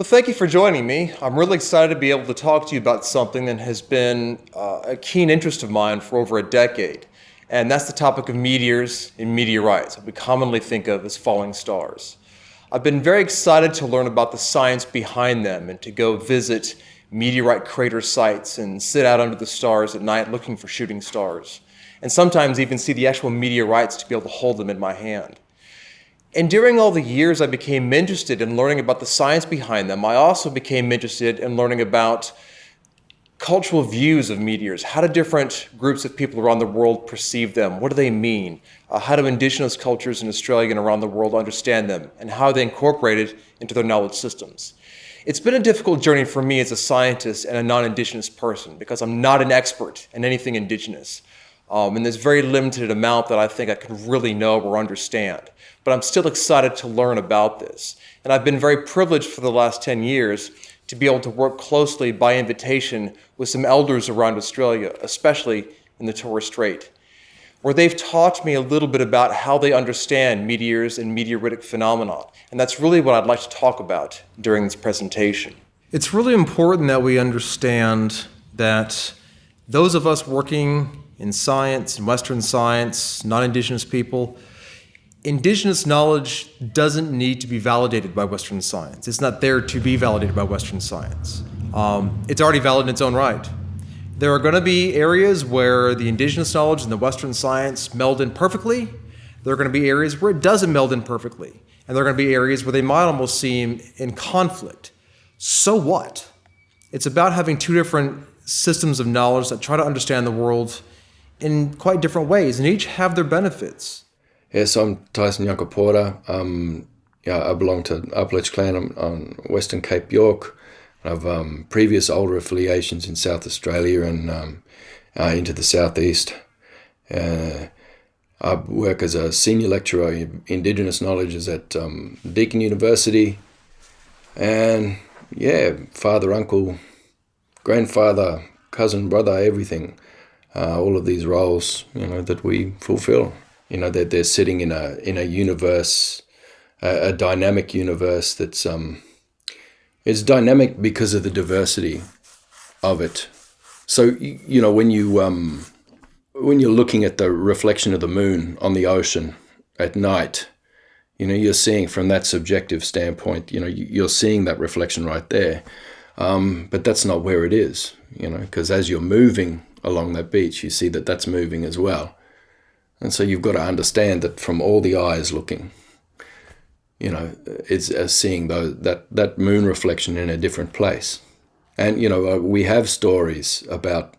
Well, thank you for joining me. I'm really excited to be able to talk to you about something that has been uh, a keen interest of mine for over a decade, and that's the topic of meteors and meteorites, what we commonly think of as falling stars. I've been very excited to learn about the science behind them and to go visit meteorite crater sites and sit out under the stars at night looking for shooting stars, and sometimes even see the actual meteorites to be able to hold them in my hand. And during all the years I became interested in learning about the science behind them, I also became interested in learning about cultural views of meteors. How do different groups of people around the world perceive them? What do they mean? Uh, how do indigenous cultures in Australia and around the world understand them? And how are they incorporated into their knowledge systems? It's been a difficult journey for me as a scientist and a non-indigenous person because I'm not an expert in anything indigenous. Um, and there's very limited amount that I think I can really know or understand. But I'm still excited to learn about this. And I've been very privileged for the last 10 years to be able to work closely by invitation with some elders around Australia, especially in the Torres Strait, where they've taught me a little bit about how they understand meteors and meteoritic phenomena. And that's really what I'd like to talk about during this presentation. It's really important that we understand that those of us working in science, in Western science, non-Indigenous people, Indigenous knowledge doesn't need to be validated by Western science. It's not there to be validated by Western science. Um, it's already valid in its own right. There are going to be areas where the Indigenous knowledge and the Western science meld in perfectly. There are going to be areas where it doesn't meld in perfectly. And there are going to be areas where they might almost seem in conflict. So what? It's about having two different systems of knowledge that try to understand the world in quite different ways, and each have their benefits. Yes, I'm Tyson Yunkaporta. Um, yeah, I belong to Apalech clan on, on Western Cape York. I've um, previous older affiliations in South Australia and um, uh, into the southeast. Uh, I work as a senior lecturer in Indigenous knowledges at um, Deakin University. And yeah, father, uncle, grandfather, cousin, brother, everything uh, all of these roles, you know, that we fulfill. You know, that they're, sitting in a in a universe, a, a dynamic universe that's um, it's dynamic because of the diversity of it. So you know, when you um, when you're looking at the reflection of the moon on the ocean at night, you know, you're seeing from that subjective standpoint, you know, you're seeing that reflection right there. Um, but that's not where it is, you know, because as you're moving along that beach, you see that that's moving as well. And so you've got to understand that from all the eyes looking, you know, it's uh, seeing those, that, that moon reflection in a different place. And, you know, uh, we have stories about,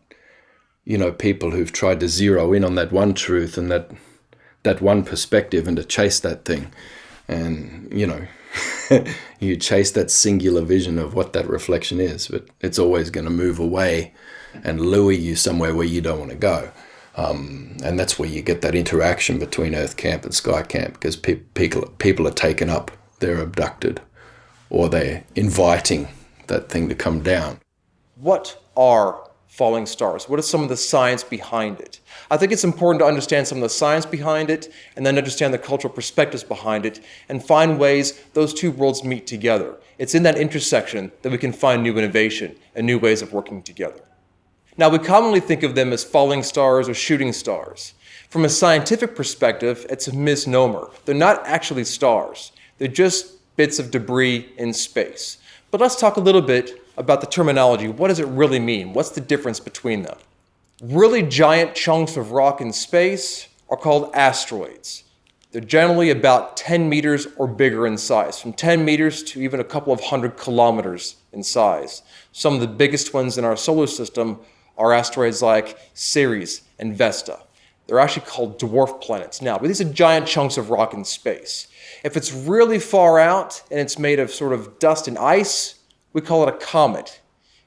you know, people who've tried to zero in on that one truth and that, that one perspective and to chase that thing. And, you know, you chase that singular vision of what that reflection is, but it's always going to move away and lure you somewhere where you don't want to go. Um, and that's where you get that interaction between Earth Camp and Sky Camp because pe people, people are taken up, they're abducted, or they're inviting that thing to come down. What are falling stars? What is some of the science behind it? I think it's important to understand some of the science behind it and then understand the cultural perspectives behind it and find ways those two worlds meet together. It's in that intersection that we can find new innovation and new ways of working together. Now, we commonly think of them as falling stars or shooting stars. From a scientific perspective, it's a misnomer. They're not actually stars. They're just bits of debris in space. But let's talk a little bit about the terminology. What does it really mean? What's the difference between them? Really giant chunks of rock in space are called asteroids. They're generally about 10 meters or bigger in size, from 10 meters to even a couple of hundred kilometers in size. Some of the biggest ones in our solar system are asteroids like Ceres and Vesta. They're actually called dwarf planets now, but these are giant chunks of rock in space. If it's really far out and it's made of sort of dust and ice, we call it a comet.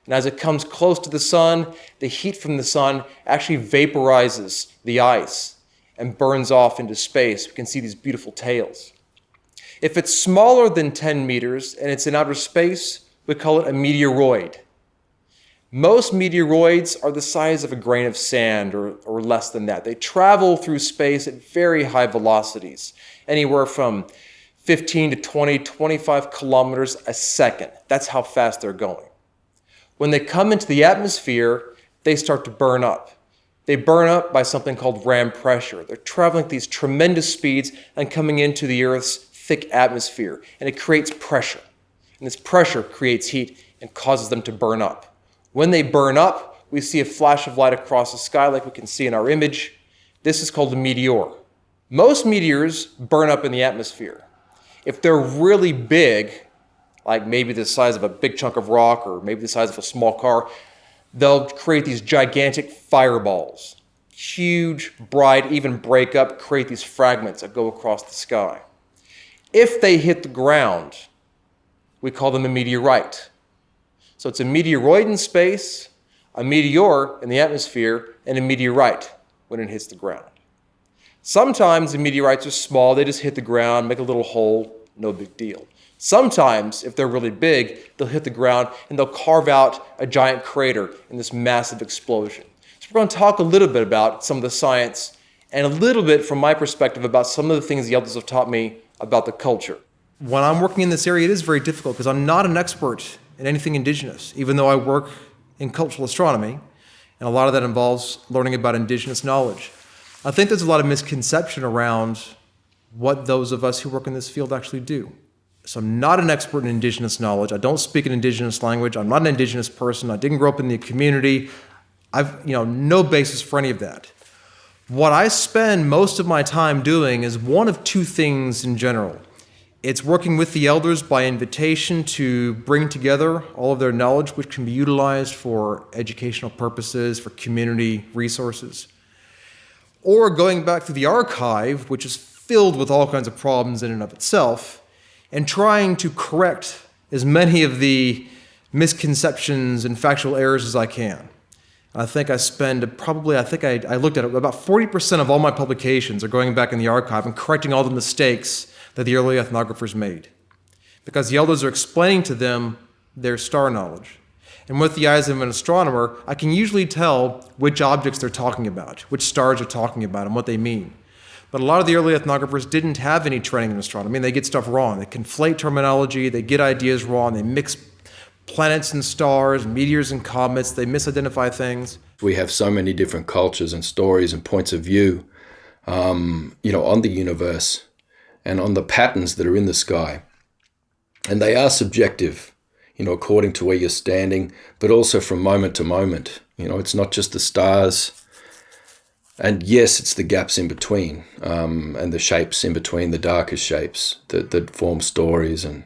And as it comes close to the sun, the heat from the sun actually vaporizes the ice and burns off into space. We can see these beautiful tails. If it's smaller than 10 meters and it's in outer space, we call it a meteoroid. Most meteoroids are the size of a grain of sand or, or less than that. They travel through space at very high velocities, anywhere from 15 to 20, 25 kilometers a second. That's how fast they're going. When they come into the atmosphere, they start to burn up. They burn up by something called ram pressure. They're traveling at these tremendous speeds and coming into the Earth's thick atmosphere, and it creates pressure. And this pressure creates heat and causes them to burn up. When they burn up, we see a flash of light across the sky like we can see in our image. This is called a meteor. Most meteors burn up in the atmosphere. If they're really big, like maybe the size of a big chunk of rock or maybe the size of a small car, they'll create these gigantic fireballs. Huge, bright, even break up, create these fragments that go across the sky. If they hit the ground, we call them a meteorite. So it's a meteoroid in space, a meteor in the atmosphere, and a meteorite when it hits the ground. Sometimes the meteorites are small, they just hit the ground, make a little hole, no big deal. Sometimes, if they're really big, they'll hit the ground and they'll carve out a giant crater in this massive explosion. So we're going to talk a little bit about some of the science and a little bit from my perspective about some of the things the elders have taught me about the culture. When I'm working in this area, it is very difficult because I'm not an expert in anything indigenous, even though I work in cultural astronomy, and a lot of that involves learning about indigenous knowledge. I think there's a lot of misconception around what those of us who work in this field actually do. So I'm not an expert in indigenous knowledge. I don't speak an indigenous language. I'm not an indigenous person. I didn't grow up in the community. I've, you know, no basis for any of that. What I spend most of my time doing is one of two things in general. It's working with the elders by invitation to bring together all of their knowledge, which can be utilized for educational purposes, for community resources. Or going back to the archive, which is filled with all kinds of problems in and of itself, and trying to correct as many of the misconceptions and factual errors as I can. I think I spend probably, I think I, I looked at it, about 40% of all my publications are going back in the archive and correcting all the mistakes that the early ethnographers made. Because the elders are explaining to them their star knowledge. And with the eyes of an astronomer, I can usually tell which objects they're talking about, which stars they're talking about, and what they mean. But a lot of the early ethnographers didn't have any training in astronomy, and they get stuff wrong. They conflate terminology, they get ideas wrong, they mix planets and stars, meteors and comets, they misidentify things. We have so many different cultures and stories and points of view, um, you know, on the universe and on the patterns that are in the sky. And they are subjective, you know, according to where you're standing, but also from moment to moment. You know, it's not just the stars and yes, it's the gaps in between um, and the shapes in between, the darkest shapes that, that form stories and,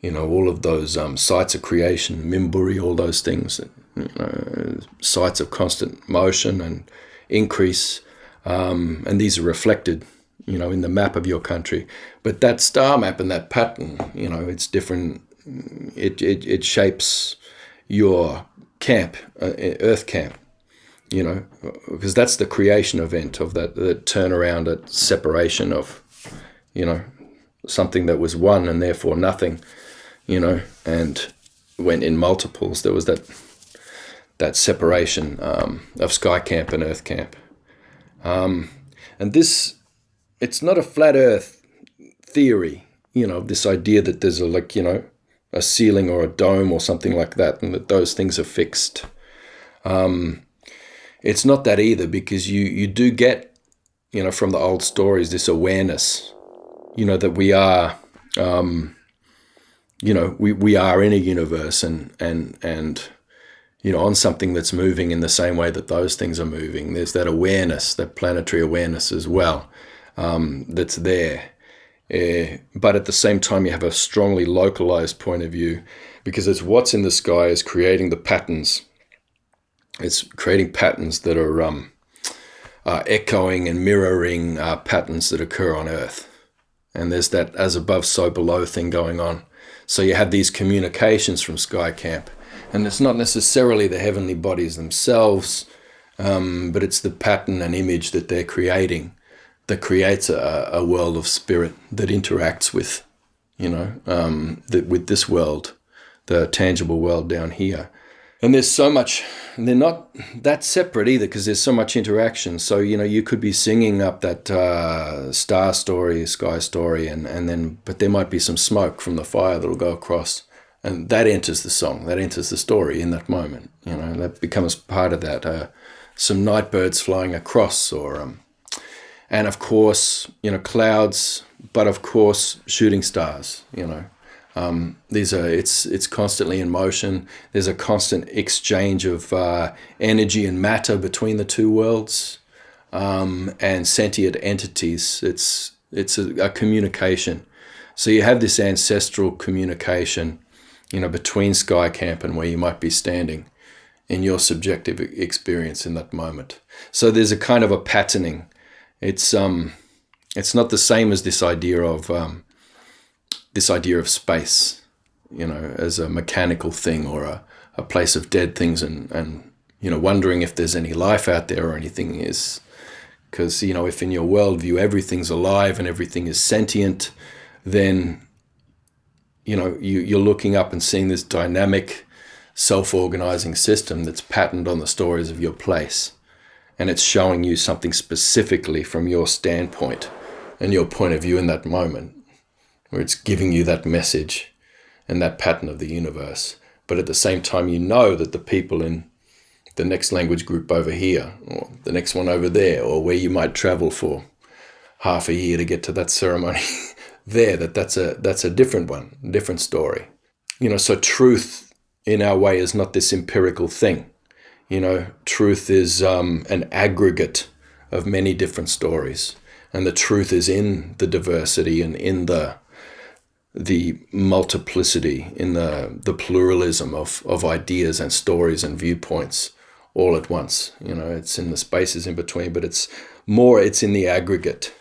you know, all of those um, sites of creation, Mimburi, all those things, you know, sites of constant motion and increase. Um, and these are reflected, you know, in the map of your country. But that star map and that pattern, you know, it's different. It, it, it shapes your camp, uh, Earth camp you know, because that's the creation event of that, the turnaround, that separation of, you know, something that was one and therefore nothing, you know, and went in multiples there was that that separation um, of sky camp and earth camp. Um, and this, it's not a flat earth theory, you know, this idea that there's a, like, you know, a ceiling or a dome or something like that, and that those things are fixed. Um, it's not that either because you you do get you know from the old stories this awareness you know that we are um, you know we, we are in a universe and and and you know on something that's moving in the same way that those things are moving there's that awareness that planetary awareness as well um, that's there uh, but at the same time you have a strongly localized point of view because it's what's in the sky is creating the patterns it's creating patterns that are um, uh, echoing and mirroring uh, patterns that occur on Earth. And there's that as above, so below thing going on. So you have these communications from Sky Camp. And it's not necessarily the heavenly bodies themselves, um, but it's the pattern and image that they're creating that creates a, a world of spirit that interacts with, you know, um, the, with this world, the tangible world down here. And there's so much, they're not that separate either because there's so much interaction. So, you know, you could be singing up that uh, star story, sky story, and, and then, but there might be some smoke from the fire that'll go across. And that enters the song, that enters the story in that moment. You know, that becomes part of that. Uh, some night birds flying across, or, um, and of course, you know, clouds, but of course, shooting stars, you know. Um, these are it's it's constantly in motion. There's a constant exchange of uh, energy and matter between the two worlds um, and sentient entities. It's it's a, a, communication. So you have this ancestral communication, you know, between Sky Camp and where you might be standing in your subjective experience in that moment. So there's a kind of a patterning. It's um, it's not the same as this idea of um, this idea of space, you know, as a mechanical thing or a, a place of dead things and, and, you know, wondering if there's any life out there or anything is because, you know, if in your worldview everything's alive and everything is sentient, then, you know, you, you're looking up and seeing this dynamic, self-organizing system that's patterned on the stories of your place. And it's showing you something specifically from your standpoint and your point of view in that moment where it's giving you that message and that pattern of the universe. But at the same time, you know that the people in the next language group over here, or the next one over there, or where you might travel for half a year to get to that ceremony there, that that's a, that's a different one, different story. You know, so truth in our way is not this empirical thing. You know, truth is um, an aggregate of many different stories. And the truth is in the diversity and in the the multiplicity, in the, the pluralism of, of ideas and stories and viewpoints all at once. You know, it's in the spaces in between, but it's more, it's in the aggregate.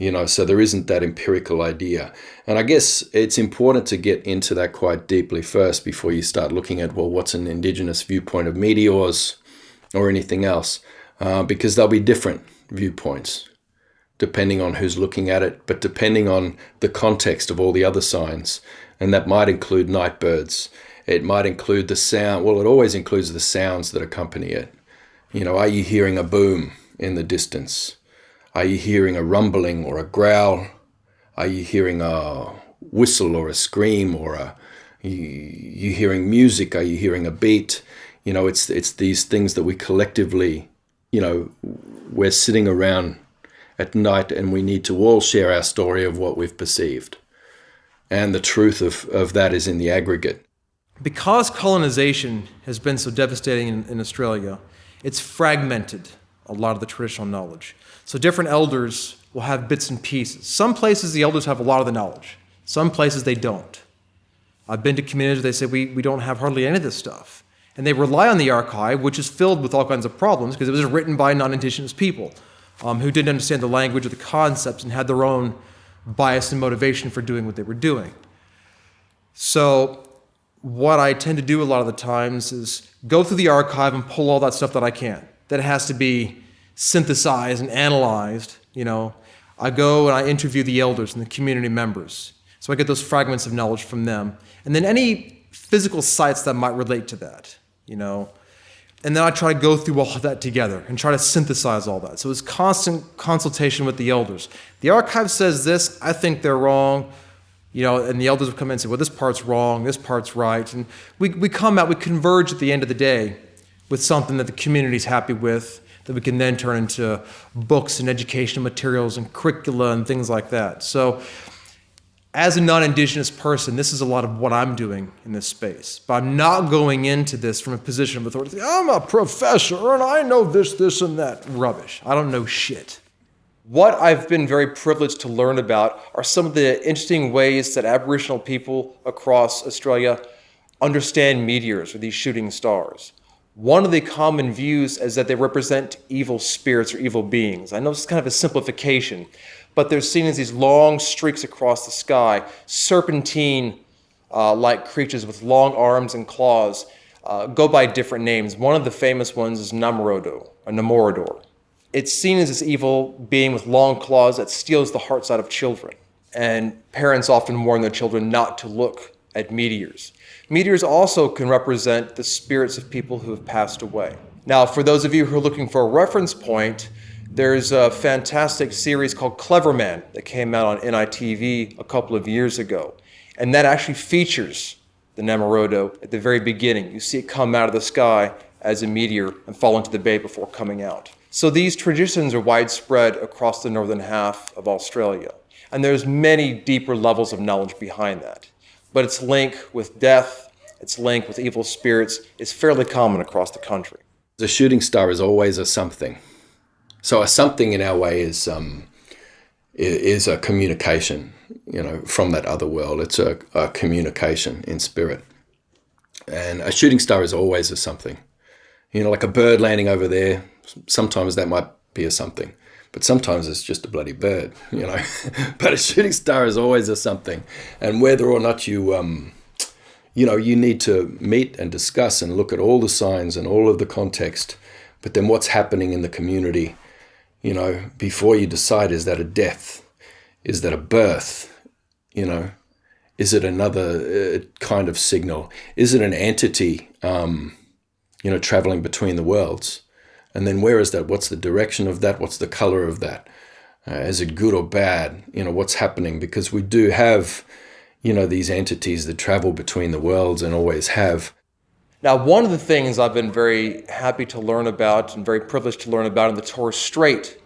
You know, so there isn't that empirical idea. And I guess it's important to get into that quite deeply first before you start looking at, well, what's an indigenous viewpoint of meteors or anything else? Uh, because there'll be different viewpoints depending on who's looking at it, but depending on the context of all the other signs. And that might include night birds. It might include the sound. Well, it always includes the sounds that accompany it. You know, are you hearing a boom in the distance? Are you hearing a rumbling or a growl? Are you hearing a whistle or a scream or a you, you hearing music? Are you hearing a beat? You know, it's it's these things that we collectively, you know, we're sitting around at night and we need to all share our story of what we've perceived. And the truth of, of that is in the aggregate. Because colonization has been so devastating in, in Australia, it's fragmented a lot of the traditional knowledge. So different elders will have bits and pieces. Some places the elders have a lot of the knowledge. Some places they don't. I've been to communities they say we, we don't have hardly any of this stuff. And they rely on the archive, which is filled with all kinds of problems because it was written by non-indigenous people um, who didn't understand the language or the concepts and had their own bias and motivation for doing what they were doing. So what I tend to do a lot of the times is go through the archive and pull all that stuff that I can. That has to be synthesized and analyzed, you know. I go and I interview the elders and the community members. So I get those fragments of knowledge from them. And then any physical sites that might relate to that, you know. And then I try to go through all of that together and try to synthesize all that. So it's constant consultation with the elders. The archive says this, I think they're wrong. You know, and the elders will come in and say, well, this part's wrong, this part's right. And we, we come out, we converge at the end of the day with something that the community's happy with, that we can then turn into books and educational materials and curricula and things like that. So as a non-indigenous person, this is a lot of what I'm doing in this space. But I'm not going into this from a position of authority. I'm a professor and I know this, this, and that. Rubbish. I don't know shit. What I've been very privileged to learn about are some of the interesting ways that Aboriginal people across Australia understand meteors or these shooting stars. One of the common views is that they represent evil spirits or evil beings. I know this is kind of a simplification, but they're seen as these long streaks across the sky, serpentine-like uh, creatures with long arms and claws, uh, go by different names. One of the famous ones is Namorodo, or Namorador. It's seen as this evil being with long claws that steals the hearts out of children. And parents often warn their children not to look at meteors. Meteors also can represent the spirits of people who have passed away. Now, for those of you who are looking for a reference point, there's a fantastic series called Cleverman that came out on NITV a couple of years ago. And that actually features the Nemorodo at the very beginning. You see it come out of the sky as a meteor and fall into the bay before coming out. So these traditions are widespread across the northern half of Australia. And there's many deeper levels of knowledge behind that. But its link with death, its link with evil spirits is fairly common across the country. The shooting star is always a something. So a something in our way is um, is a communication, you know, from that other world. It's a, a communication in spirit. And a shooting star is always a something. You know, like a bird landing over there, sometimes that might be a something, but sometimes it's just a bloody bird, you know. but a shooting star is always a something. And whether or not you, um, you know, you need to meet and discuss and look at all the signs and all of the context, but then what's happening in the community, you know, before you decide is that a death? Is that a birth? You know, is it another uh, kind of signal? Is it an entity? Um, you know, traveling between the worlds. And then where is that? What's the direction of that? What's the color of that? Uh, is it good or bad? You know, what's happening? Because we do have, you know, these entities that travel between the worlds and always have. Now, one of the things I've been very happy to learn about and very privileged to learn about in the Torres Strait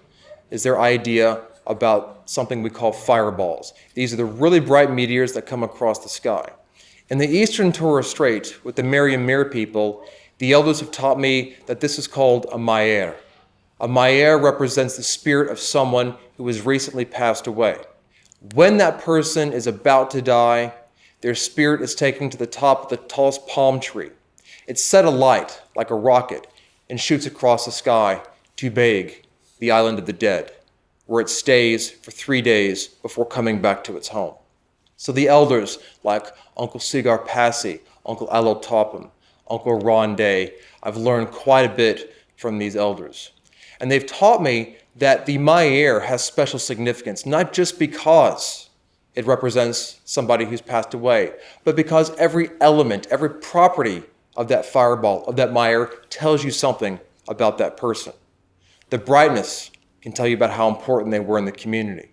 is their idea about something we call fireballs. These are the really bright meteors that come across the sky. In the eastern Torres Strait, with the Meriam Mir people, the elders have taught me that this is called a Maier. A Maier represents the spirit of someone who has recently passed away. When that person is about to die, their spirit is taken to the top of the tallest palm tree. It's set alight like a rocket and shoots across the sky to Beig, the island of the dead, where it stays for three days before coming back to its home. So the elders, like Uncle Segar Passi, Uncle Alo Tapim, Uncle Ron Day. I've learned quite a bit from these elders. And they've taught me that the Maier has special significance, not just because it represents somebody who's passed away, but because every element, every property of that fireball, of that Maier, tells you something about that person. The brightness can tell you about how important they were in the community.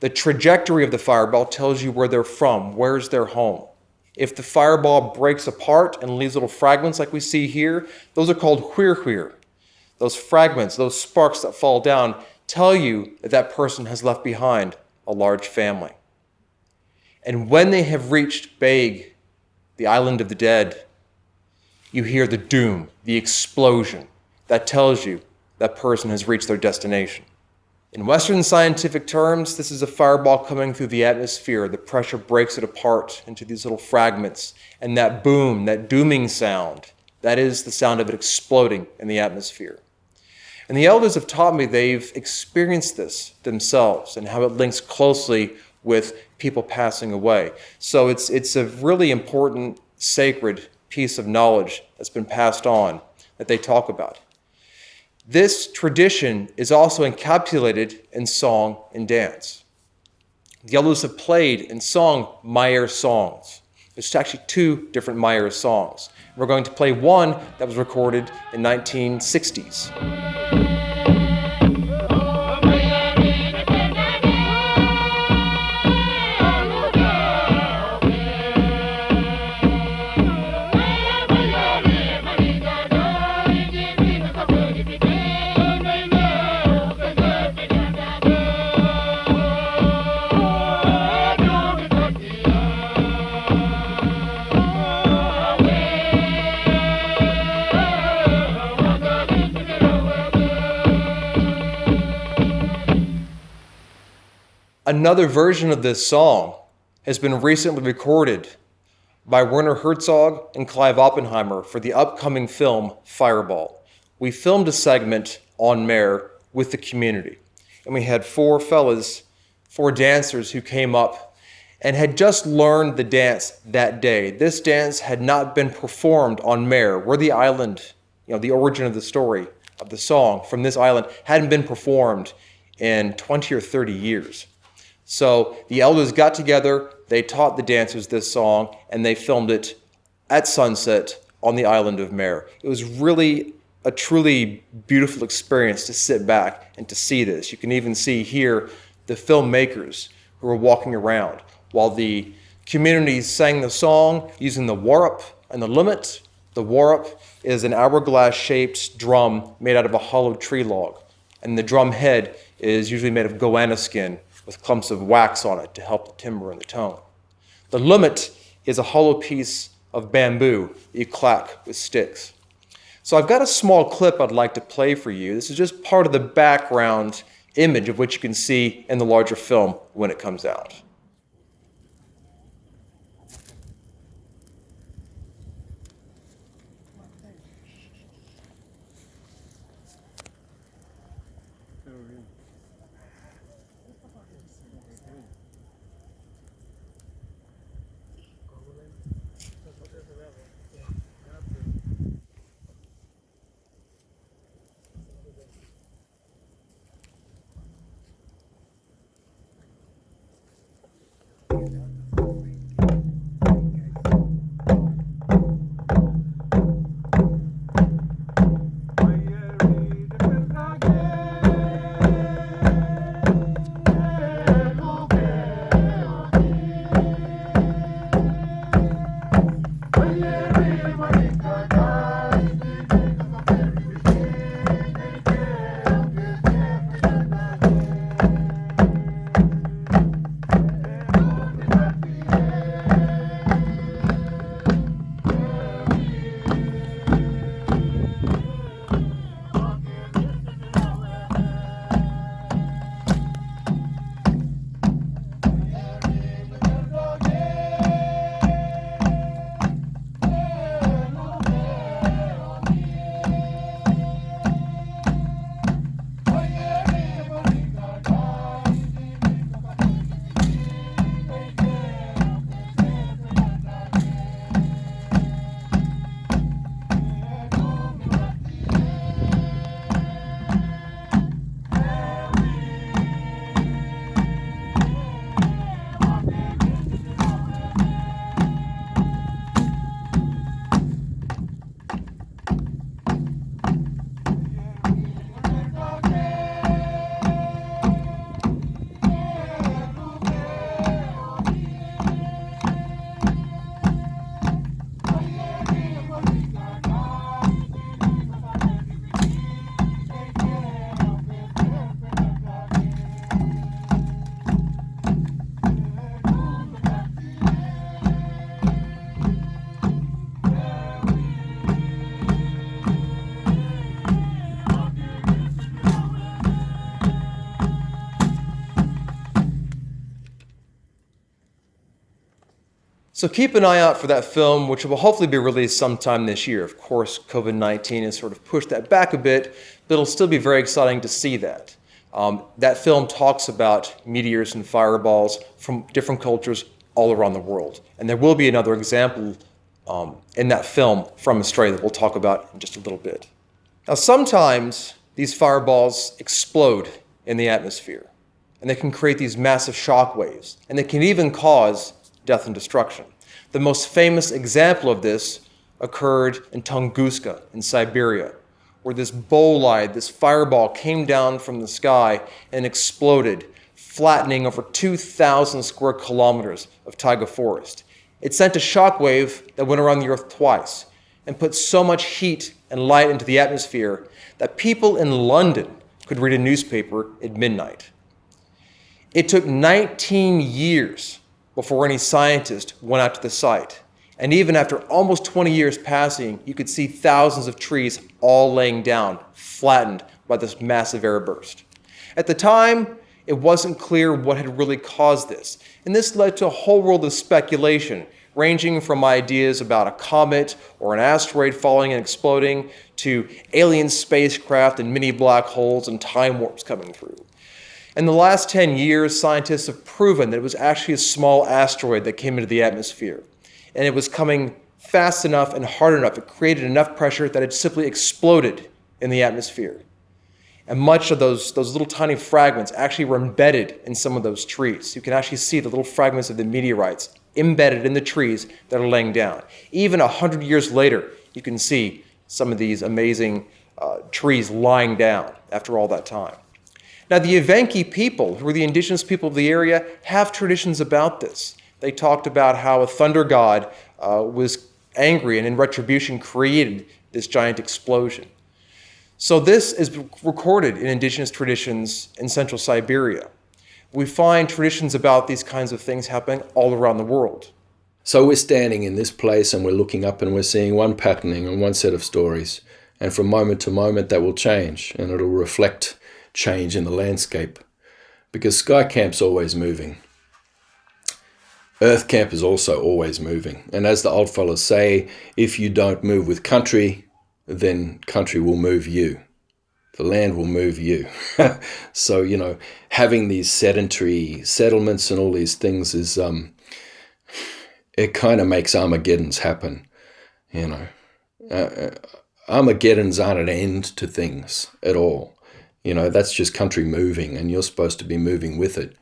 The trajectory of the fireball tells you where they're from, where's their home. If the fireball breaks apart and leaves little fragments like we see here, those are called whir. Those fragments, those sparks that fall down, tell you that that person has left behind a large family. And when they have reached Beig, the island of the dead, you hear the doom, the explosion that tells you that person has reached their destination. In Western scientific terms, this is a fireball coming through the atmosphere. The pressure breaks it apart into these little fragments. And that boom, that dooming sound, that is the sound of it exploding in the atmosphere. And the elders have taught me they've experienced this themselves and how it links closely with people passing away. So it's, it's a really important, sacred piece of knowledge that's been passed on that they talk about. This tradition is also encapsulated in song and dance. The elders have played and sung Maier songs. There's actually two different Maier songs. We're going to play one that was recorded in 1960s. Another version of this song has been recently recorded by Werner Herzog and Clive Oppenheimer for the upcoming film Fireball. We filmed a segment on Mer with the community, and we had four fellas, four dancers who came up and had just learned the dance that day. This dance had not been performed on Mer, where the island, you know, the origin of the story of the song from this island hadn't been performed in 20 or 30 years. So the elders got together, they taught the dancers this song and they filmed it at sunset on the island of Mer. It was really a truly beautiful experience to sit back and to see this. You can even see here the filmmakers who were walking around while the community sang the song using the warup and the limit. The warup is an hourglass shaped drum made out of a hollow tree log, and the drum head is usually made of goanna skin with clumps of wax on it to help the timbre and the tone. The limit is a hollow piece of bamboo that you clack with sticks. So I've got a small clip I'd like to play for you. This is just part of the background image of which you can see in the larger film when it comes out. So keep an eye out for that film, which will hopefully be released sometime this year. Of course, COVID-19 has sort of pushed that back a bit, but it'll still be very exciting to see that. Um, that film talks about meteors and fireballs from different cultures all around the world. And there will be another example um, in that film from Australia that we'll talk about in just a little bit. Now, sometimes these fireballs explode in the atmosphere, and they can create these massive shock waves, and they can even cause death and destruction. The most famous example of this occurred in Tunguska in Siberia, where this bolide, this fireball, came down from the sky and exploded, flattening over 2,000 square kilometers of taiga forest. It sent a shockwave that went around the Earth twice and put so much heat and light into the atmosphere that people in London could read a newspaper at midnight. It took 19 years before any scientist went out to the site. And even after almost 20 years passing, you could see thousands of trees all laying down, flattened by this massive air burst. At the time, it wasn't clear what had really caused this. And this led to a whole world of speculation, ranging from ideas about a comet or an asteroid falling and exploding to alien spacecraft and mini black holes and time warps coming through. In the last 10 years, scientists have proven that it was actually a small asteroid that came into the atmosphere. And it was coming fast enough and hard enough, it created enough pressure that it simply exploded in the atmosphere. And much of those, those little tiny fragments actually were embedded in some of those trees. You can actually see the little fragments of the meteorites embedded in the trees that are laying down. Even a hundred years later, you can see some of these amazing uh, trees lying down after all that time. Now, the Evenki people, who are the indigenous people of the area, have traditions about this. They talked about how a thunder god uh, was angry and in retribution created this giant explosion. So this is recorded in indigenous traditions in central Siberia. We find traditions about these kinds of things happening all around the world. So we're standing in this place and we're looking up and we're seeing one patterning and one set of stories. And from moment to moment that will change and it'll reflect change in the landscape. Because Sky Camp's always moving. Earth Camp is also always moving. And as the old fellows say, if you don't move with country, then country will move you. The land will move you. so, you know, having these sedentary settlements and all these things is, um, it kind of makes Armageddons happen, you know. Uh, uh, Armageddons aren't an end to things at all. You know, that's just country moving and you're supposed to be moving with it.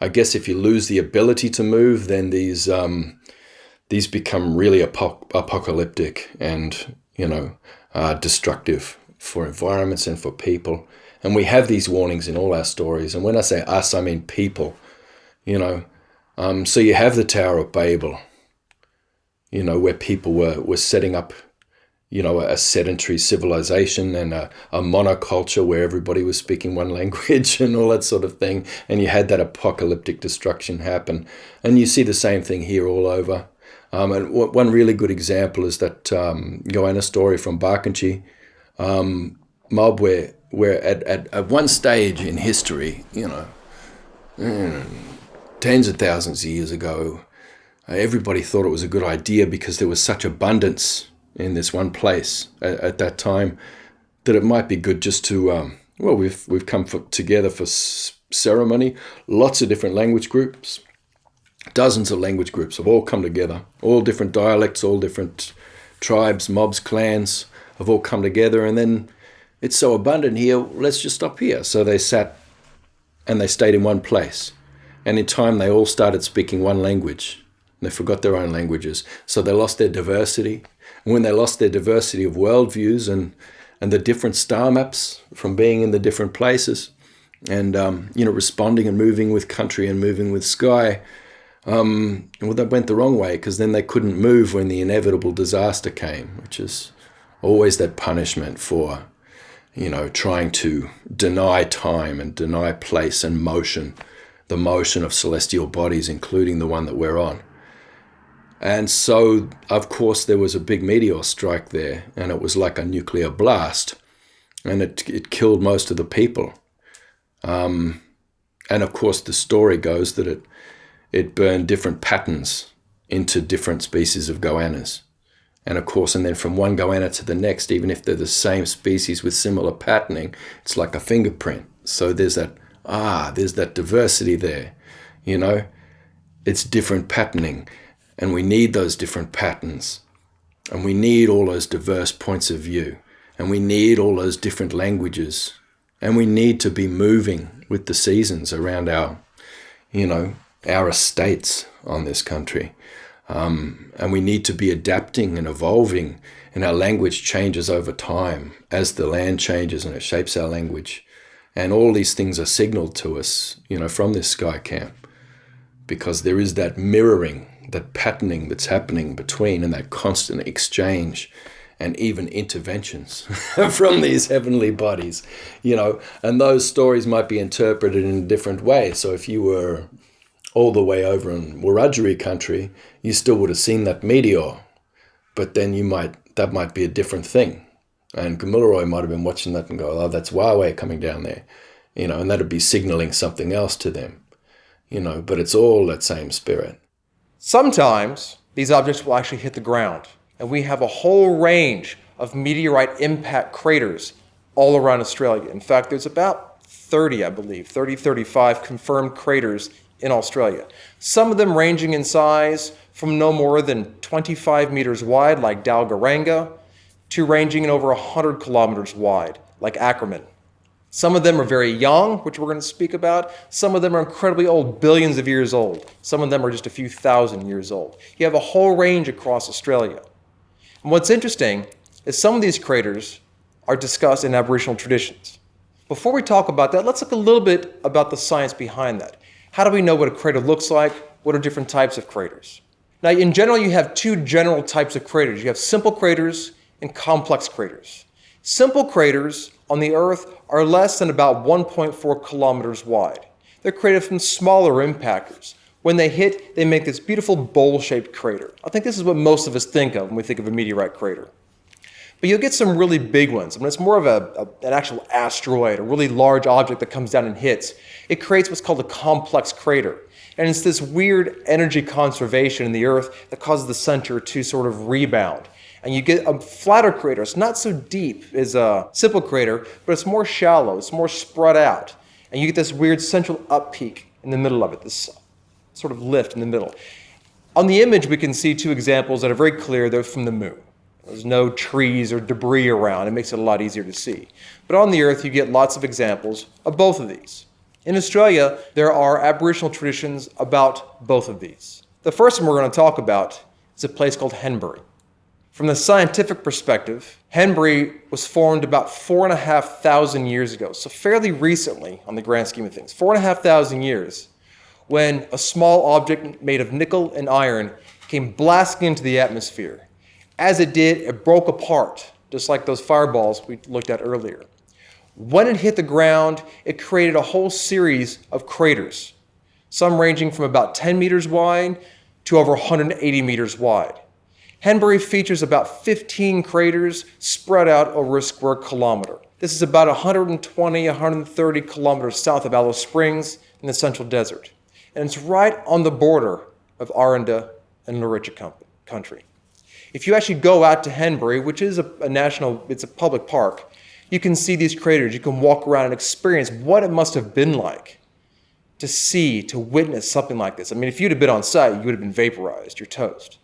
I guess if you lose the ability to move, then these um, these become really apo apocalyptic and you know uh, destructive for environments and for people. And we have these warnings in all our stories. And when I say us, I mean people. You know, um, so you have the Tower of Babel. You know, where people were were setting up you know, a sedentary civilization and a, a monoculture where everybody was speaking one language and all that sort of thing. And you had that apocalyptic destruction happen. And you see the same thing here all over. Um, and one really good example is that um, Goanna story from Barkantji um, mob where, where at, at, at one stage in history, you know, mm, tens of thousands of years ago, everybody thought it was a good idea because there was such abundance in this one place at, at that time that it might be good just to um, well we've we've come for, together for ceremony lots of different language groups dozens of language groups have all come together. All different dialects all different tribes mobs clans have all come together and then it's so abundant here let's just stop here. So they sat and they stayed in one place. And in time they all started speaking one language. They forgot their own languages. So they lost their diversity when they lost their diversity of worldviews and and the different star maps from being in the different places and um, you know responding and moving with country and moving with sky um, well that went the wrong way because then they couldn't move when the inevitable disaster came which is always that punishment for you know trying to deny time and deny place and motion the motion of celestial bodies including the one that we're on and so, of course, there was a big meteor strike there, and it was like a nuclear blast, and it, it killed most of the people. Um, and of course, the story goes that it, it burned different patterns into different species of goannas. And of course, and then from one goanna to the next, even if they're the same species with similar patterning, it's like a fingerprint. So there's that, ah, there's that diversity there, you know? It's different patterning. And we need those different patterns. And we need all those diverse points of view. And we need all those different languages. And we need to be moving with the seasons around our, you know, our estates on this country. Um, and we need to be adapting and evolving, and our language changes over time as the land changes and it shapes our language. And all these things are signaled to us, you know, from this sky camp, because there is that mirroring that patterning that's happening between and that constant exchange and even interventions from these heavenly bodies, you know, and those stories might be interpreted in a different way. So if you were all the way over in Wiradjuri country, you still would have seen that meteor, but then you might, that might be a different thing. And Kamilaroi might have been watching that and go, oh, that's Huawei coming down there, you know, and that'd be signaling something else to them, you know, but it's all that same spirit. Sometimes these objects will actually hit the ground, and we have a whole range of meteorite impact craters all around Australia. In fact, there's about 30, I believe, 30, 35 confirmed craters in Australia. Some of them ranging in size from no more than 25 meters wide, like Dalgaranga, to ranging in over 100 kilometers wide, like Acraman. Some of them are very young, which we're going to speak about. Some of them are incredibly old, billions of years old. Some of them are just a few thousand years old. You have a whole range across Australia. And what's interesting is some of these craters are discussed in Aboriginal traditions. Before we talk about that, let's look a little bit about the science behind that. How do we know what a crater looks like? What are different types of craters? Now, in general, you have two general types of craters. You have simple craters and complex craters. Simple craters on the Earth are less than about 1.4 kilometers wide. They're created from smaller impactors. When they hit, they make this beautiful bowl-shaped crater. I think this is what most of us think of when we think of a meteorite crater. But you'll get some really big ones. I mean, it's more of a, a, an actual asteroid, a really large object that comes down and hits. It creates what's called a complex crater. And it's this weird energy conservation in the Earth that causes the center to sort of rebound and you get a flatter crater. It's not so deep as a simple crater, but it's more shallow, it's more spread out. And you get this weird central up peak in the middle of it, this sort of lift in the middle. On the image, we can see two examples that are very clear. They're from the moon. There's no trees or debris around. It makes it a lot easier to see. But on the Earth, you get lots of examples of both of these. In Australia, there are Aboriginal traditions about both of these. The first one we're going to talk about is a place called Henbury. From the scientific perspective, Henbury was formed about four and a half thousand years ago, so fairly recently on the grand scheme of things. Four and a half thousand years when a small object made of nickel and iron came blasting into the atmosphere. As it did, it broke apart, just like those fireballs we looked at earlier. When it hit the ground, it created a whole series of craters, some ranging from about 10 meters wide to over 180 meters wide. Henbury features about 15 craters spread out over a square kilometer. This is about 120, 130 kilometers south of Alice Springs in the Central Desert. And it's right on the border of Aranda and Luritja country. If you actually go out to Henbury, which is a, a national, it's a public park, you can see these craters. You can walk around and experience what it must have been like to see, to witness something like this. I mean, if you'd have been on site, you would have been vaporized. You're toast.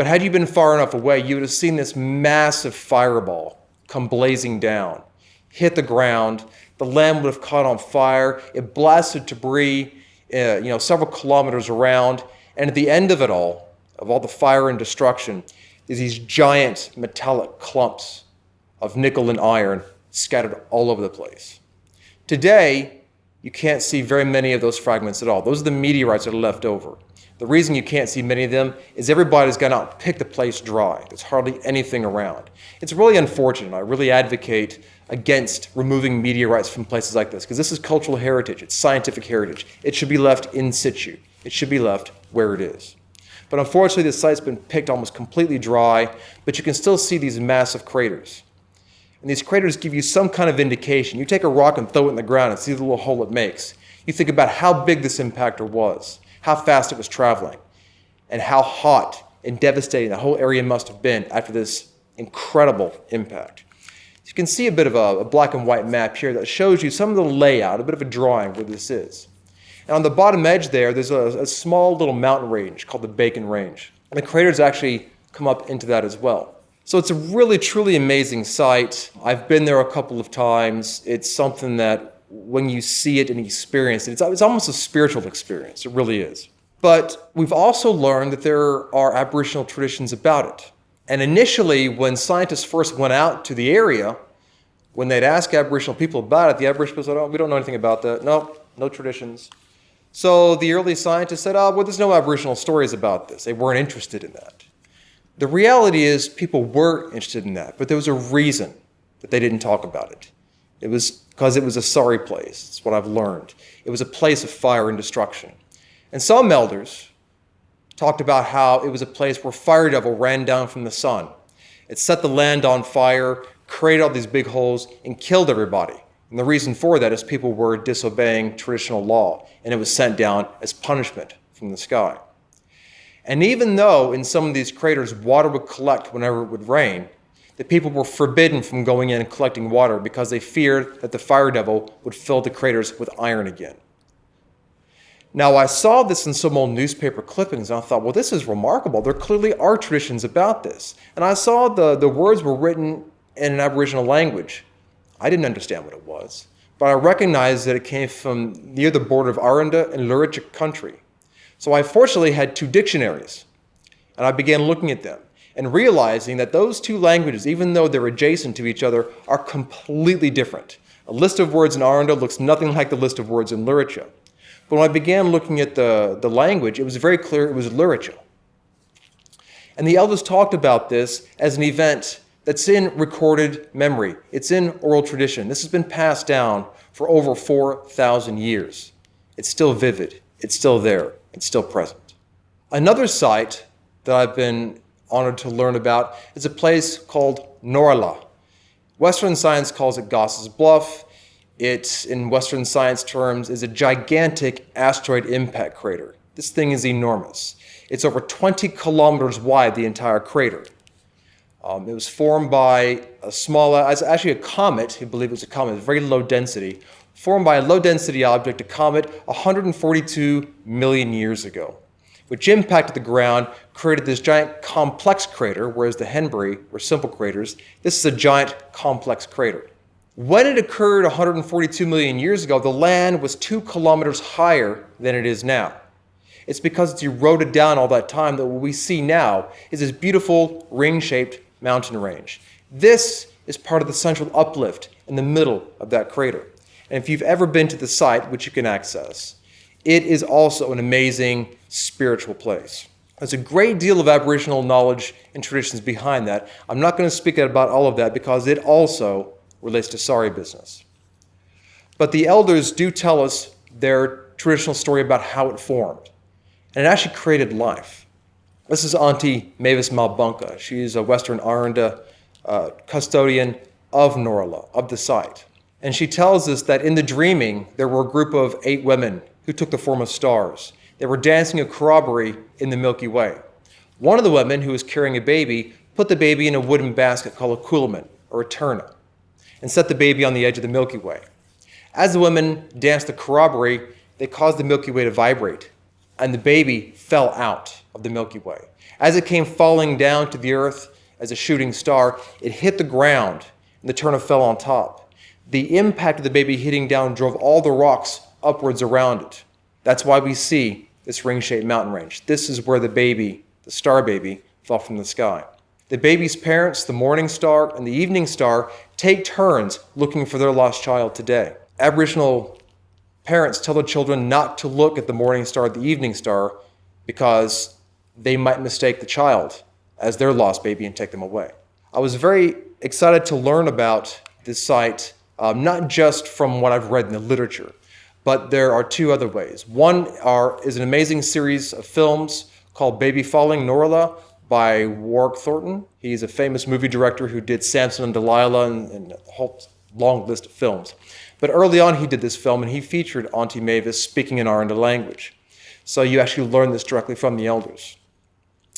But had you been far enough away, you would have seen this massive fireball come blazing down, hit the ground. The land would have caught on fire. It blasted debris, uh, you know, several kilometers around. And at the end of it all, of all the fire and destruction, is these giant metallic clumps of nickel and iron scattered all over the place. Today, you can't see very many of those fragments at all. Those are the meteorites that are left over. The reason you can't see many of them is everybody's gone out and picked the place dry. There's hardly anything around. It's really unfortunate. I really advocate against removing meteorites from places like this because this is cultural heritage. It's scientific heritage. It should be left in situ. It should be left where it is. But unfortunately, the site's been picked almost completely dry, but you can still see these massive craters. And these craters give you some kind of indication. You take a rock and throw it in the ground and see the little hole it makes. You think about how big this impactor was how fast it was traveling, and how hot and devastating the whole area must have been after this incredible impact. You can see a bit of a, a, black and white map here that shows you some of the layout, a bit of a drawing where this is. And on the bottom edge there, there's a, a small little mountain range called the Bacon Range. And the craters actually come up into that as well. So it's a really, truly amazing site. I've been there a couple of times. It's something that when you see it and experience it. It's, it's almost a spiritual experience. It really is. But we've also learned that there are Aboriginal traditions about it. And initially, when scientists first went out to the area, when they'd ask Aboriginal people about it, the Aboriginal people said, oh, we don't know anything about that. No, no traditions. So the early scientists said, oh, well, there's no Aboriginal stories about this. They weren't interested in that. The reality is people were interested in that, but there was a reason that they didn't talk about it. It was because it was a sorry place. It's what I've learned. It was a place of fire and destruction. And some elders talked about how it was a place where fire devil ran down from the sun. It set the land on fire, created all these big holes, and killed everybody. And the reason for that is people were disobeying traditional law, and it was sent down as punishment from the sky. And even though in some of these craters water would collect whenever it would rain, the people were forbidden from going in and collecting water because they feared that the fire devil would fill the craters with iron again. Now, I saw this in some old newspaper clippings, and I thought, well, this is remarkable. There clearly are traditions about this. And I saw the, the words were written in an Aboriginal language. I didn't understand what it was. but I recognized that it came from near the border of Aranda and Luritja country. So I fortunately had two dictionaries, and I began looking at them and realizing that those two languages, even though they're adjacent to each other, are completely different. A list of words in Aranda looks nothing like the list of words in Luritja. But when I began looking at the, the language, it was very clear it was Luritja. And the elders talked about this as an event that's in recorded memory. It's in oral tradition. This has been passed down for over 4,000 years. It's still vivid. It's still there. It's still present. Another site that I've been honored to learn about is a place called Tnorala. Western science calls it Goss's Bluff. It, in Western science terms, is a gigantic asteroid impact crater. This thing is enormous. It's over 20 kilometers wide, the entire crater. Um, it was formed by a small, it's actually a comet, I believe it was a comet, very low density, formed by a low density object, a comet, 142 million years ago, which impacted the ground, created this giant complex crater, whereas the Henbury were simple craters. This is a giant complex crater. When it occurred 142 million years ago, the land was two kilometers higher than it is now. It's because it's eroded down all that time that what we see now is this beautiful ring-shaped mountain range. This is part of the central uplift in the middle of that crater. And if you've ever been to the site, which you can access, it is also an amazing spiritual place. There's a great deal of Aboriginal knowledge and traditions behind that. I'm not going to speak about all of that because it also relates to sorry business. But the elders do tell us their traditional story about how it formed. And it actually created life. This is Auntie Mavis Malbunka. She's a Western Aranda uh, custodian of Tnorala, of the site. And she tells us that in the dreaming, there were a group of eight women who took the form of stars. They were dancing a corroboree in the Milky Way. One of the women, who was carrying a baby, put the baby in a wooden basket called a coolamon, or a turna, and set the baby on the edge of the Milky Way. As the women danced the corroboree, they caused the Milky Way to vibrate, and the baby fell out of the Milky Way. As it came falling down to the earth as a shooting star, it hit the ground and the turna fell on top. The impact of the baby hitting down drove all the rocks upwards around it. That's why we see this ring-shaped mountain range. This is where the baby, the star baby, fell from the sky. The baby's parents, the morning star and the evening star, take turns looking for their lost child today. Aboriginal parents tell their children not to look at the morning star, or the evening star, because they might mistake the child as their lost baby and take them away. I was very excited to learn about this site, um, not just from what I've read in the literature, but there are two other ways. One are, is an amazing series of films called Baby Falling Tnorala by Warwick Thornton. He's a famous movie director who did Samson and Delilah and, and a whole long list of films. But early on he did this film and he featured Auntie Mavis speaking in Aranda language. So you actually learn this directly from the elders.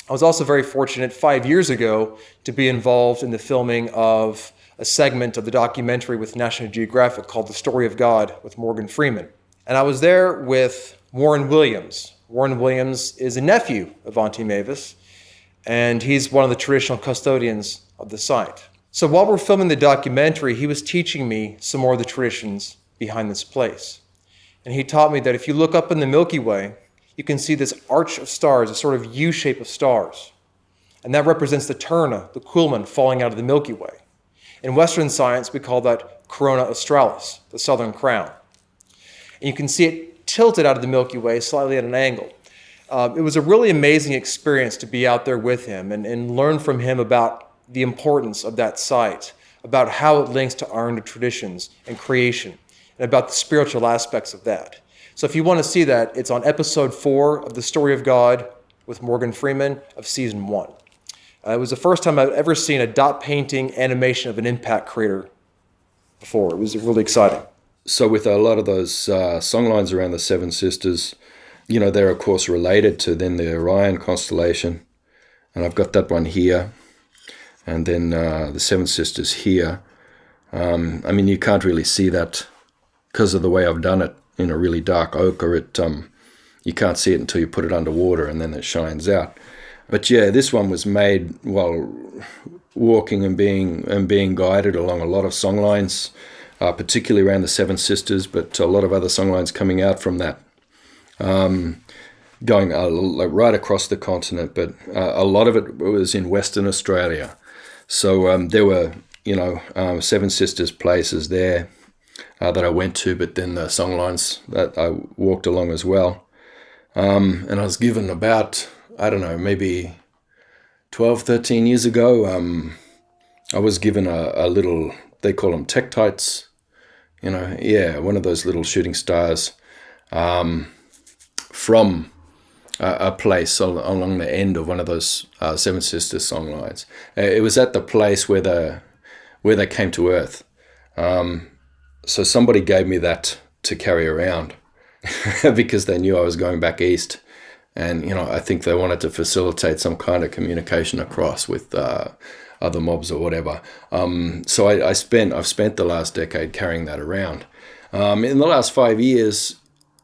I was also very fortunate five years ago to be involved in the filming of a segment of the documentary with National Geographic called The Story of God with Morgan Freeman. And I was there with Warren Williams. Warren Williams is a nephew of Auntie Mavis, and he's one of the traditional custodians of the site. So while we're filming the documentary, he was teaching me some more of the traditions behind this place. And he taught me that if you look up in the Milky Way, you can see this arch of stars, a sort of U shape of stars. And that represents the Turna, the Coolamon, falling out of the Milky Way. In Western science, we call that Corona Australis, the southern crown. And you can see it tilted out of the Milky Way slightly at an angle. Uh, it was a really amazing experience to be out there with him and, and learn from him about the importance of that site, about how it links to Aranda traditions and creation, and about the spiritual aspects of that. So if you want to see that, it's on episode four of The Story of God with Morgan Freeman of season one. Uh, it was the first time I've ever seen a dot painting animation of an impact crater before. It was really exciting. So with a lot of those uh, songlines around the Seven Sisters, you know, they're of course related to then the Orion constellation. And I've got that one here. And then uh, the Seven Sisters here. Um, I mean, you can't really see that because of the way I've done it in a really dark ochre, it um, you can't see it until you put it underwater and then it shines out. But yeah, this one was made while walking and being and being guided along a lot of songlines uh, particularly around the Seven Sisters, but a lot of other songlines coming out from that. Um, going uh, right across the continent, but uh, a lot of it was in Western Australia. So um, there were, you know, um, Seven Sisters places there uh, that I went to, but then the songlines that I walked along as well. Um, and I was given about, I don't know, maybe 12, 13 years ago, um, I was given a, a little, they call them Tektites, you know, yeah, one of those little shooting stars um, from a, a place along the end of one of those uh, Seven Sisters songlines. Uh, it was at the place where the where they came to Earth. Um, so somebody gave me that to carry around because they knew I was going back east. And, you know, I think they wanted to facilitate some kind of communication across with uh, other mobs or whatever. Um, so I, I, spent, I've spent the last decade carrying that around. Um, in the last five years,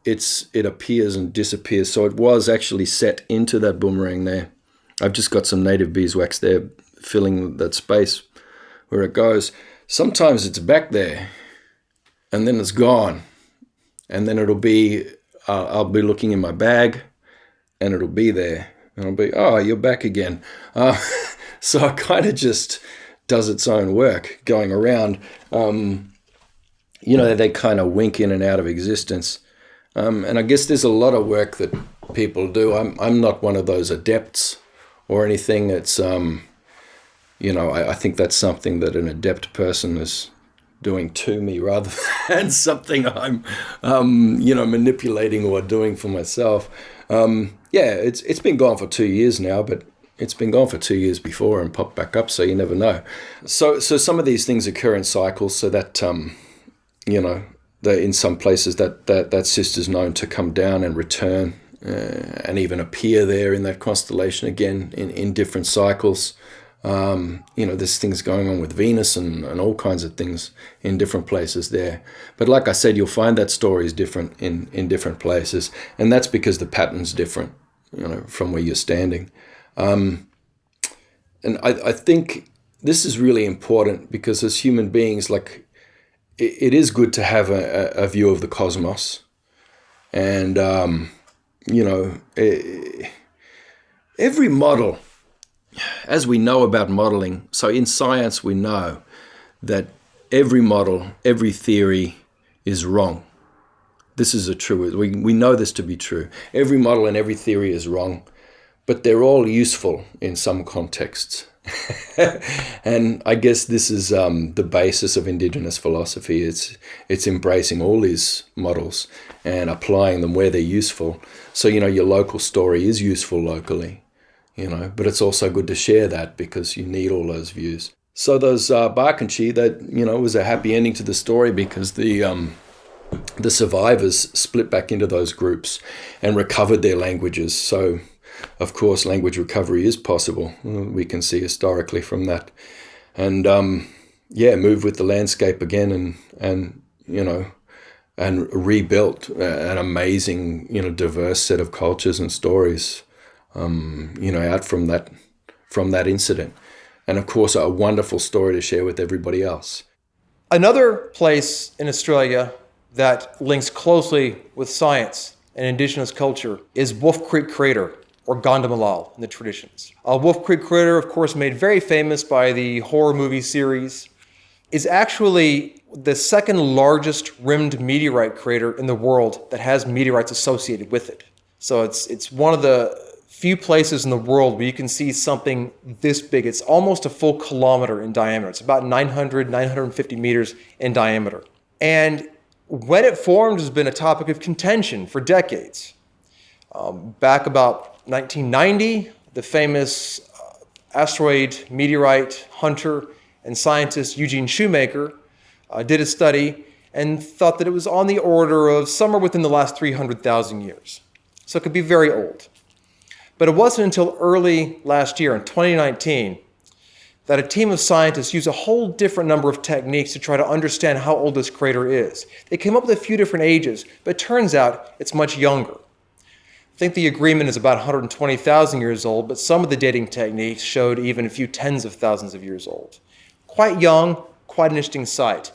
it's it appears and disappears. So it was actually set into that boomerang there. I've just got some native beeswax there filling that space where it goes. Sometimes it's back there and then it's gone. And then it'll be, uh, I'll be looking in my bag and it'll be there. And I'll be, oh, you're back again. Uh, so it kind of just does its own work going around. Um, you know, they kind of wink in and out of existence. Um, and I guess there's a lot of work that people do. I'm, I'm not one of those adepts or anything. It's, um, you know, I, I think that's something that an adept person is doing to me rather than something I'm, um, you know, manipulating or doing for myself. Um, yeah, it's it's been gone for two years now, but it's been gone for two years before and popped back up, so you never know. So so some of these things occur in cycles, so that um, you know, that in some places that, that, that sister's known to come down and return uh, and even appear there in that constellation again in, in different cycles. Um, you know, there's things going on with Venus and, and all kinds of things in different places there. But like I said, you'll find that story is different in, in different places. And that's because the pattern's different, you know, from where you're standing. Um, and I, I think this is really important because as human beings, like it, it is good to have a, a, view of the cosmos. And, um, you know, every model, as we know about modeling, so in science we know that every model, every theory is wrong. This is a true, we, we know this to be true. Every model and every theory is wrong, but they're all useful in some contexts. and I guess this is um, the basis of indigenous philosophy. It's it's embracing all these models and applying them where they're useful. So you know your local story is useful locally, you know, but it's also good to share that because you need all those views. So those uh, Barkantji, that you know was a happy ending to the story because the um, the survivors split back into those groups and recovered their languages. So of course, language recovery is possible. We can see historically from that. And um, yeah, move with the landscape again and, and you know, and rebuilt an amazing, you know, diverse set of cultures and stories, um, you know, out from that, from that incident. And of course, a wonderful story to share with everybody else. Another place in Australia that links closely with science and indigenous culture is Wolf Creek Crater or Kandimalal in the traditions. Uh, Wolf Creek Crater, of course, made very famous by the horror movie series, is actually the second largest rimmed meteorite crater in the world that has meteorites associated with it. So it's, it's one of the few places in the world where you can see something this big. It's almost a full kilometer in diameter. It's about 900, 950 meters in diameter. And when it formed has been a topic of contention for decades. Um, back about 1990, the famous uh, asteroid meteorite hunter and scientist Eugene Shoemaker uh, did a study and thought that it was on the order of somewhere within the last 300,000 years. So it could be very old. But it wasn't until early last year, in 2019, that a team of scientists used a whole different number of techniques to try to understand how old this crater is. They came up with a few different ages, but it turns out it's much younger. I think the agreement is about 120,000 years old, but some of the dating techniques showed even a few tens of thousands of years old. Quite young, quite an interesting site.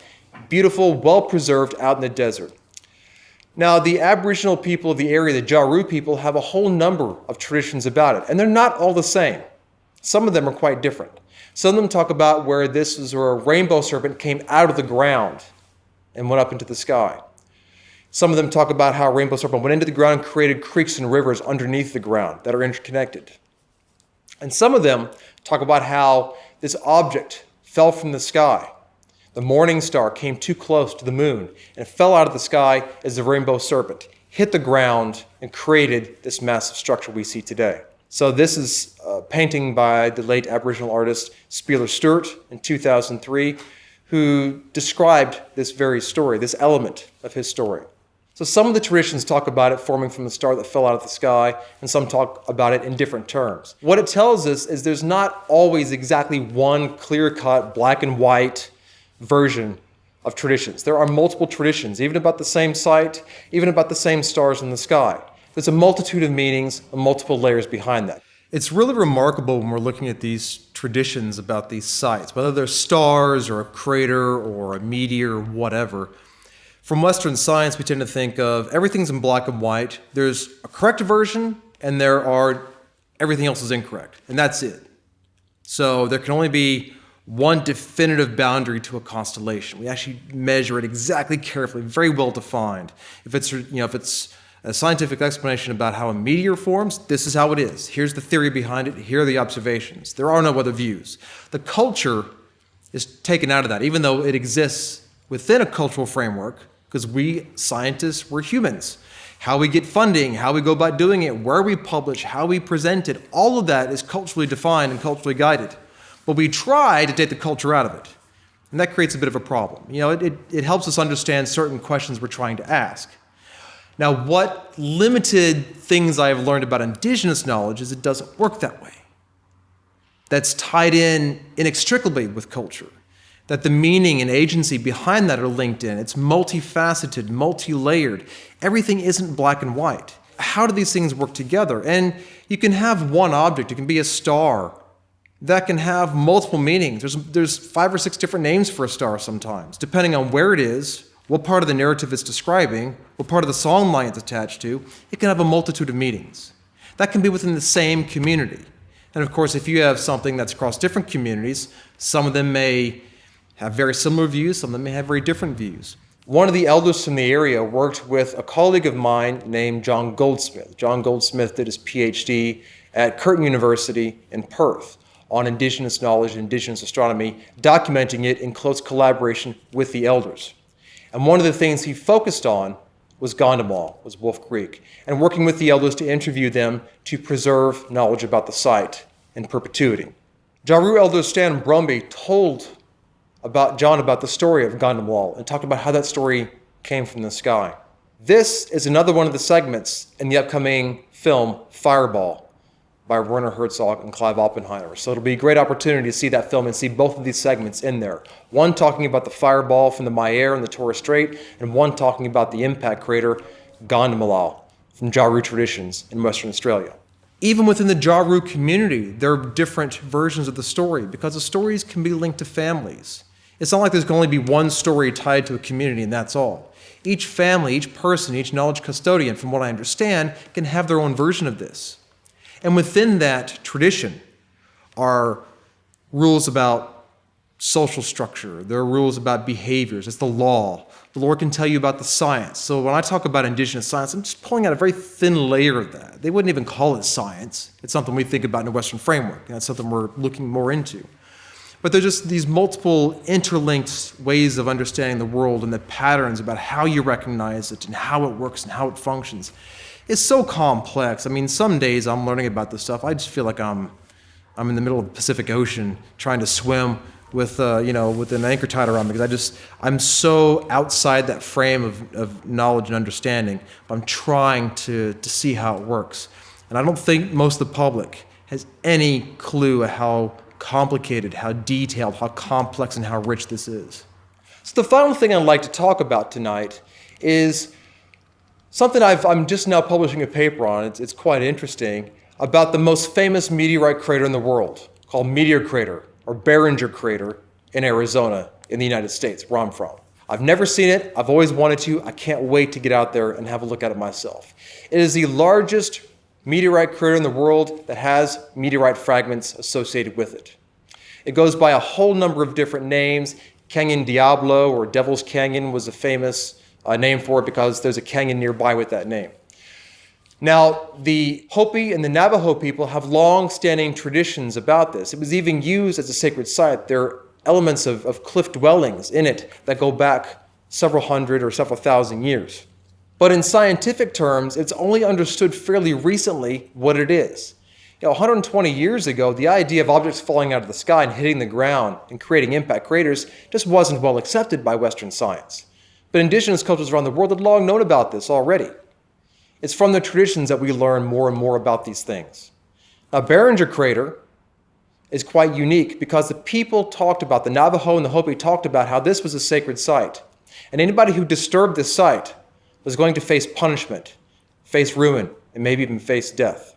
beautiful, well preserved out in the desert. Now, the Aboriginal people of the area, the Jaru people, have a whole number of traditions about it, and they're not all the same. Some of them are quite different. Some of them talk about where this is where a rainbow serpent came out of the ground and went up into the sky. Some of them talk about how a rainbow serpent went into the ground and created creeks and rivers underneath the ground that are interconnected. And some of them talk about how this object fell from the sky. The morning star came too close to the moon and fell out of the sky as the rainbow serpent, hit the ground, and created this massive structure we see today. So this is a painting by the late Aboriginal artist Spieler Stewart in 2003, who described this very story, this element of his story. So some of the traditions talk about it forming from the star that fell out of the sky, and some talk about it in different terms. What it tells us is there's not always exactly one clear-cut, black and white version of traditions. There are multiple traditions, even about the same site, even about the same stars in the sky. There's a multitude of meanings and multiple layers behind that. It's really remarkable when we're looking at these traditions about these sites, whether they're stars or a crater or a meteor or whatever. From Western science, we tend to think of everything's in black and white. There's a correct version, and there are everything else is incorrect, and that's it. So there can only be one definitive boundary to a constellation. We actually measure it exactly carefully, very well defined. If it's, you know, if it's a scientific explanation about how a meteor forms, this is how it is. Here's the theory behind it. Here are the observations. There are no other views. The culture is taken out of that, even though it exists within a cultural framework, because we scientists, we're humans. How we get funding, how we go about doing it, where we publish, how we present it, all of that is culturally defined and culturally guided. But we try to take the culture out of it. And that creates a bit of a problem. You know, it, it, it helps us understand certain questions we're trying to ask. Now, what limited things I have learned about indigenous knowledge is it doesn't work that way. That's tied in inextricably with culture. That the meaning and agency behind that are linked in. It's multifaceted, multi-layered. Everything isn't black and white. How do these things work together? And you can have one object, it can be a star, that can have multiple meanings. There's, there's five or six different names for a star sometimes, depending on where it is, what part of the narrative it's describing, what part of the song line it's attached to. It can have a multitude of meanings. That can be within the same community. And of course, if you have something that's across different communities, some of them may have very similar views, some of them may have very different views. One of the elders from the area worked with a colleague of mine named John Goldsmith. John Goldsmith did his PhD at Curtin University in Perth on indigenous knowledge and indigenous astronomy, documenting it in close collaboration with the elders. And one of the things he focused on was Kandimalal, was Wolf Creek, and working with the elders to interview them to preserve knowledge about the site in perpetuity. Jaru elder Stan Brumby told about John about the story of Kandimalal and talked about how that story came from the sky. This is another one of the segments in the upcoming film Fireball, by Werner Herzog and Clive Oppenheimer. So it'll be a great opportunity to see that film and see both of these segments in there. One talking about the fireball from the Mer and the Torres Strait, and one talking about the impact crater Kandimalal from Jaru traditions in Western Australia. Even within the Jaru community, there are different versions of the story because the stories can be linked to families. It's not like there's going to only be one story tied to a community and that's all. Each family, each person, each knowledge custodian, from what I understand, can have their own version of this. And within that tradition are rules about social structure. There are rules about behaviors. It's the law. The Lord can tell you about the science. So when I talk about indigenous science, I'm just pulling out a very thin layer of that. They wouldn't even call it science. It's something we think about in a Western framework. That's something we're looking more into. But there's just these multiple interlinked ways of understanding the world and the patterns about how you recognize it and how it works and how it functions it's so complex. I mean, some days I'm learning about this stuff. I just feel like I'm, I'm in the middle of the Pacific Ocean trying to swim with, uh, you know, with an anchor tied around me because I just, I'm so outside that frame of, of knowledge and understanding. I'm trying to, to see how it works. And I don't think most of the public has any clue how complicated, how detailed, how complex, and how rich this is. So the final thing I'd like to talk about tonight is Something i am just now publishing a paper on, it's, it's quite interesting, about the most famous meteorite crater in the world, called Meteor Crater, or Barringer Crater in Arizona, in the United States, where I'm from. I've never seen it. I've always wanted to. I can't wait to get out there and have a look at it myself. It is the largest meteorite crater in the world that has meteorite fragments associated with it. It goes by a whole number of different names. Canyon Diablo or Devil's Canyon was a famous uh, name for it because there's a canyon nearby with that name. Now, the Hopi and the Navajo people have long-standing traditions about this. It was even used as a sacred site. There are elements of, of cliff dwellings in it that go back several hundred or several thousand years. But in scientific terms, it's only understood fairly recently what it is. You know, 120 years ago, the idea of objects falling out of the sky and hitting the ground and creating impact craters just wasn't well accepted by Western science. But indigenous cultures around the world had long known about this already. It's from the traditions that we learn more and more about these things. Now, Barringer Crater is quite unique because the people talked about, the Navajo and the Hopi talked about how this was a sacred site. And anybody who disturbed this site was going to face punishment, face ruin, and maybe even face death.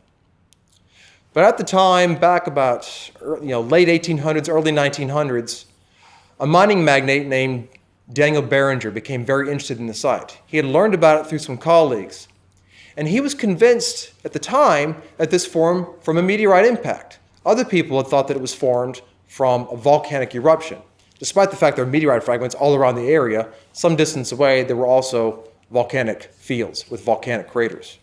But at the time, back about you know, late 1800s, early 1900s, a mining magnate named Daniel Barringer became very interested in the site. He had learned about it through some colleagues, and he was convinced at the time that this formed from a meteorite impact. Other people had thought that it was formed from a volcanic eruption. Despite the fact there were meteorite fragments all around the area, some distance away, there were also volcanic fields with volcanic craters.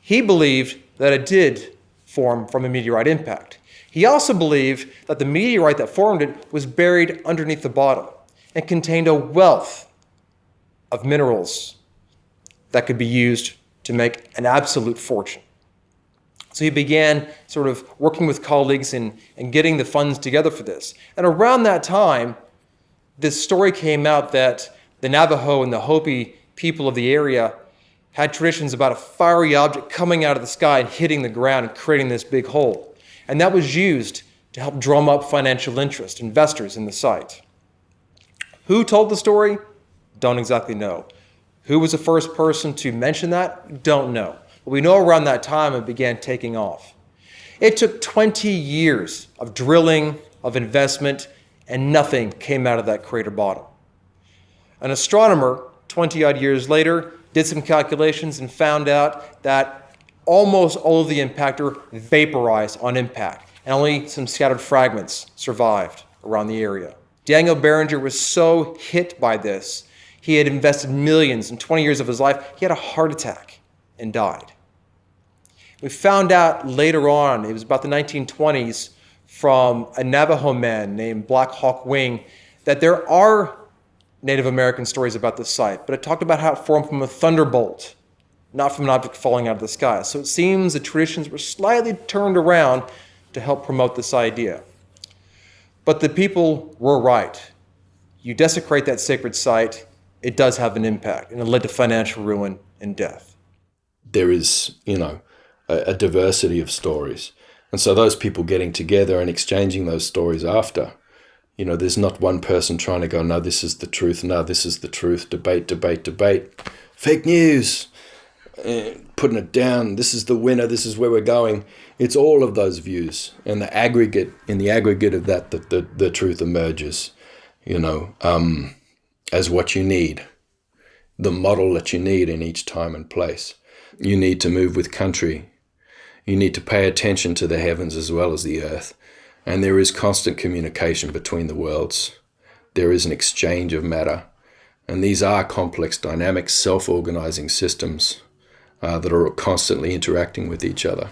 He believed that it did form from a meteorite impact. He also believed that the meteorite that formed it was buried underneath the bottom and contained a wealth of minerals that could be used to make an absolute fortune. So he began sort of working with colleagues and, and getting the funds together for this. And around that time, this story came out that the Navajo and the Hopi people of the area had traditions about a fiery object coming out of the sky and hitting the ground and creating this big hole. And that was used to help drum up financial interest, investors in the site. Who told the story? Don't exactly know. Who was the first person to mention that? Don't know. But we know around that time it began taking off. It took 20 years of drilling, of investment, and nothing came out of that crater bottom. An astronomer, 20 odd years later, did some calculations and found out that almost all of the impactor vaporized on impact, and only some scattered fragments survived around the area. Daniel Barringer was so hit by this he had invested millions in 20 years of his life. He had a heart attack and died. We found out later on, it was about the 1920s, from a Navajo man named Black Hawk Wing, that there are Native American stories about this site, but it talked about how it formed from a thunderbolt, not from an object falling out of the sky. So it seems the traditions were slightly turned around to help promote this idea. But the people were right. You desecrate that sacred site, it does have an impact, and it led to financial ruin and death. There is, you know, a, a diversity of stories. And so those people getting together and exchanging those stories after, you know, there's not one person trying to go, no, this is the truth, no, this is the truth, debate, debate, debate, fake news, uh, putting it down, this is the winner, this is where we're going. It's all of those views. And the aggregate, in the aggregate of that, the, the, the truth emerges, you know. Um, as what you need, the model that you need in each time and place. You need to move with country. You need to pay attention to the heavens as well as the earth. And there is constant communication between the worlds. There is an exchange of matter. And these are complex, dynamic, self-organizing systems uh, that are constantly interacting with each other.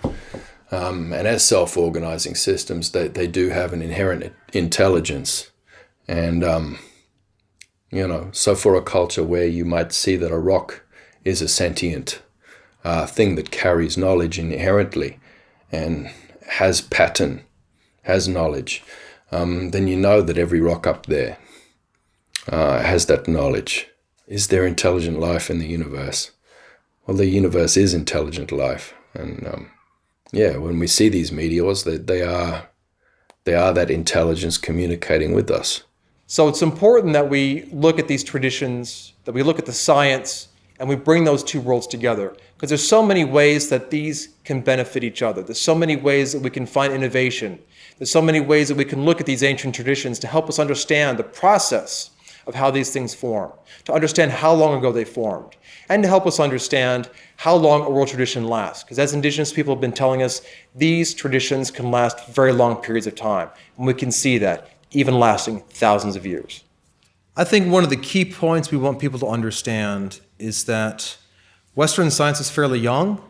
Um, and as self-organizing systems, they, they do have an inherent intelligence. And um, you know, so for a culture where you might see that a rock is a sentient uh, thing that carries knowledge inherently and has pattern, has knowledge, um, then you know that every rock up there uh, has that knowledge. Is there intelligent life in the universe? Well, the universe is intelligent life. And um, yeah, when we see these meteors, they, they, are, they are that intelligence communicating with us. So it's important that we look at these traditions, that we look at the science, and we bring those two worlds together. Because there's so many ways that these can benefit each other. There's so many ways that we can find innovation. There's so many ways that we can look at these ancient traditions to help us understand the process of how these things form, to understand how long ago they formed, and to help us understand how long oral tradition lasts. Because as indigenous people have been telling us, these traditions can last very long periods of time. And we can see that, even lasting thousands of years. I think one of the key points we want people to understand is that Western science is fairly young.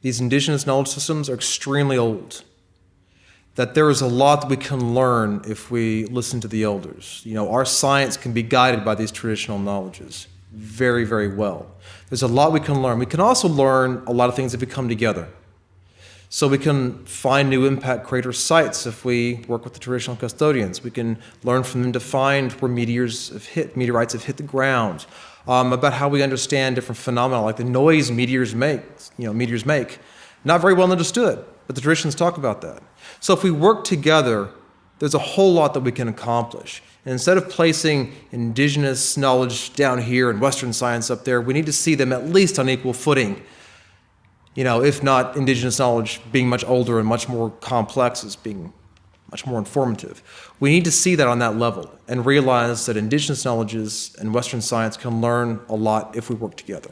These indigenous knowledge systems are extremely old. That there is a lot that we can learn if we listen to the elders. You know, our science can be guided by these traditional knowledges very, very well. There's a lot we can learn. We can also learn a lot of things if we come together. So we can find new impact crater sites if we work with the traditional custodians. We can learn from them to find where meteors have hit, meteorites have hit the ground, um, about how we understand different phenomena like the noise meteors make, you know, meteors make. Not very well understood, but the traditions talk about that. So if we work together, there's a whole lot that we can accomplish. And instead of placing indigenous knowledge down here and Western science up there, we need to see them at least on equal footing. You know, if not indigenous knowledge being much older and much more complex as being much more informative. We need to see that on that level and realize that indigenous knowledges and Western science can learn a lot if we work together.